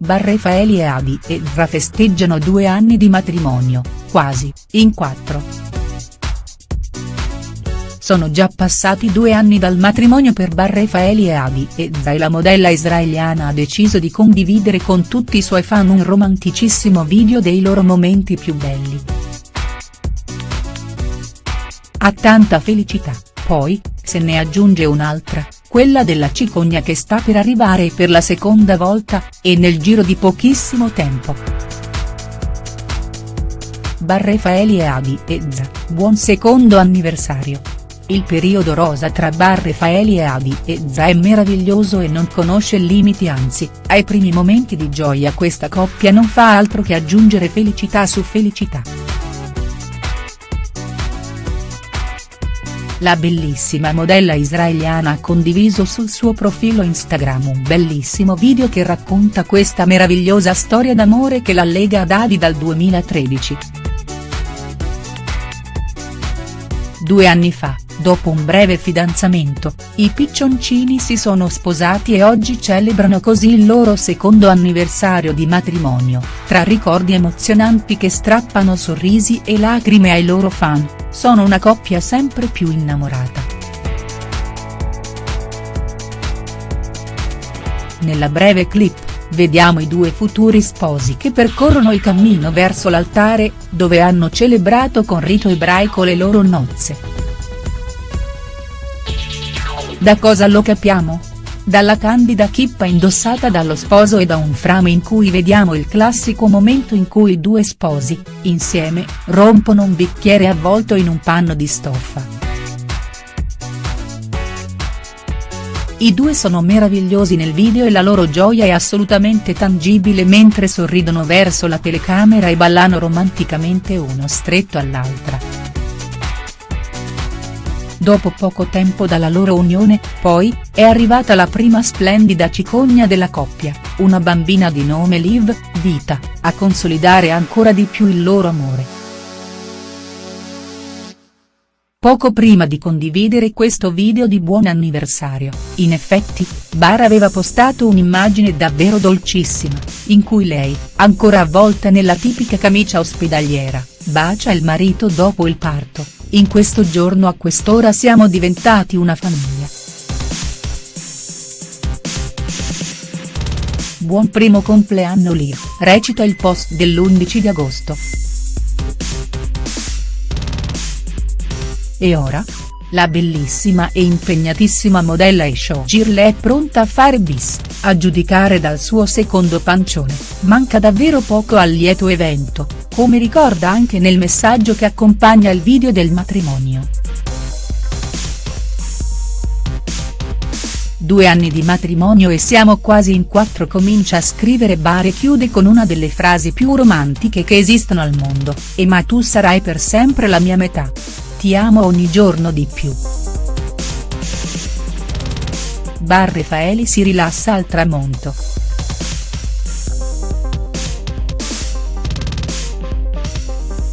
Barrefaeli e Adi e Zra festeggiano due anni di matrimonio, quasi, in quattro. Sono già passati due anni dal matrimonio per Barrefaeli e Adi e Zra e la modella israeliana ha deciso di condividere con tutti i suoi fan un romanticissimo video dei loro momenti più belli. Ha tanta felicità, poi, se ne aggiunge un'altra, quella della cicogna che sta per arrivare per la seconda volta, e nel giro di pochissimo tempo. Barrefaeli e Adi e Zra, buon secondo anniversario. Il periodo rosa tra Barrefaeli e Adi e Zra è meraviglioso e non conosce limiti anzi, ai primi momenti di gioia questa coppia non fa altro che aggiungere felicità su felicità. La bellissima modella israeliana ha condiviso sul suo profilo Instagram un bellissimo video che racconta questa meravigliosa storia d'amore che la lega ad Adi dal 2013. Due anni fa, dopo un breve fidanzamento, i piccioncini si sono sposati e oggi celebrano così il loro secondo anniversario di matrimonio, tra ricordi emozionanti che strappano sorrisi e lacrime ai loro fan, sono una coppia sempre più innamorata. Nella breve clip, vediamo i due futuri sposi che percorrono il cammino verso l'altare, dove hanno celebrato con rito ebraico le loro nozze. Da cosa lo capiamo? Dalla candida chippa indossata dallo sposo e da un frame in cui vediamo il classico momento in cui i due sposi, insieme, rompono un bicchiere avvolto in un panno di stoffa. I due sono meravigliosi nel video e la loro gioia è assolutamente tangibile mentre sorridono verso la telecamera e ballano romanticamente uno stretto all'altra. Dopo poco tempo dalla loro unione, poi, è arrivata la prima splendida cicogna della coppia, una bambina di nome Liv, Vita, a consolidare ancora di più il loro amore. Poco prima di condividere questo video di buon anniversario, in effetti, Bar aveva postato un'immagine davvero dolcissima, in cui lei, ancora avvolta nella tipica camicia ospedaliera, bacia il marito dopo il parto, in questo giorno a quest'ora siamo diventati una famiglia. Buon primo compleanno Liv, recita il post dell'11 di agosto. E ora? La bellissima e impegnatissima modella e showgirl è pronta a fare bis, a giudicare dal suo secondo pancione, manca davvero poco al lieto evento, come ricorda anche nel messaggio che accompagna il video del matrimonio. Due anni di matrimonio e siamo quasi in quattro comincia a scrivere Bar e chiude con una delle frasi più romantiche che esistono al mondo, e ma tu sarai per sempre la mia metà. Ti amo ogni giorno di più. Bar Raffaeli si rilassa al tramonto.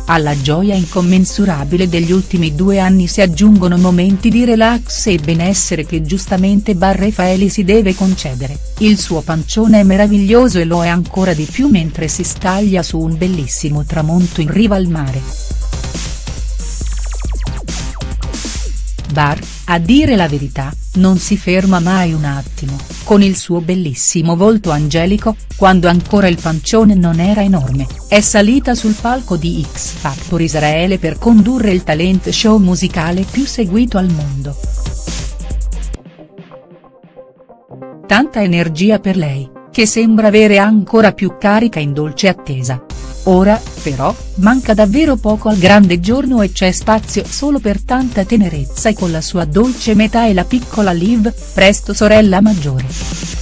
Alla gioia incommensurabile degli ultimi due anni si aggiungono momenti di relax e benessere che giustamente Bar Raffaeli si deve concedere, il suo pancione è meraviglioso e lo è ancora di più mentre si staglia su un bellissimo tramonto in riva al mare. Bar, a dire la verità, non si ferma mai un attimo, con il suo bellissimo volto angelico, quando ancora il pancione non era enorme, è salita sul palco di X Factor Israele per condurre il talent show musicale più seguito al mondo. Tanta energia per lei, che sembra avere ancora più carica in dolce attesa. Ora, però, manca davvero poco al grande giorno e c'è spazio solo per tanta tenerezza e con la sua dolce metà e la piccola Liv, presto sorella maggiore.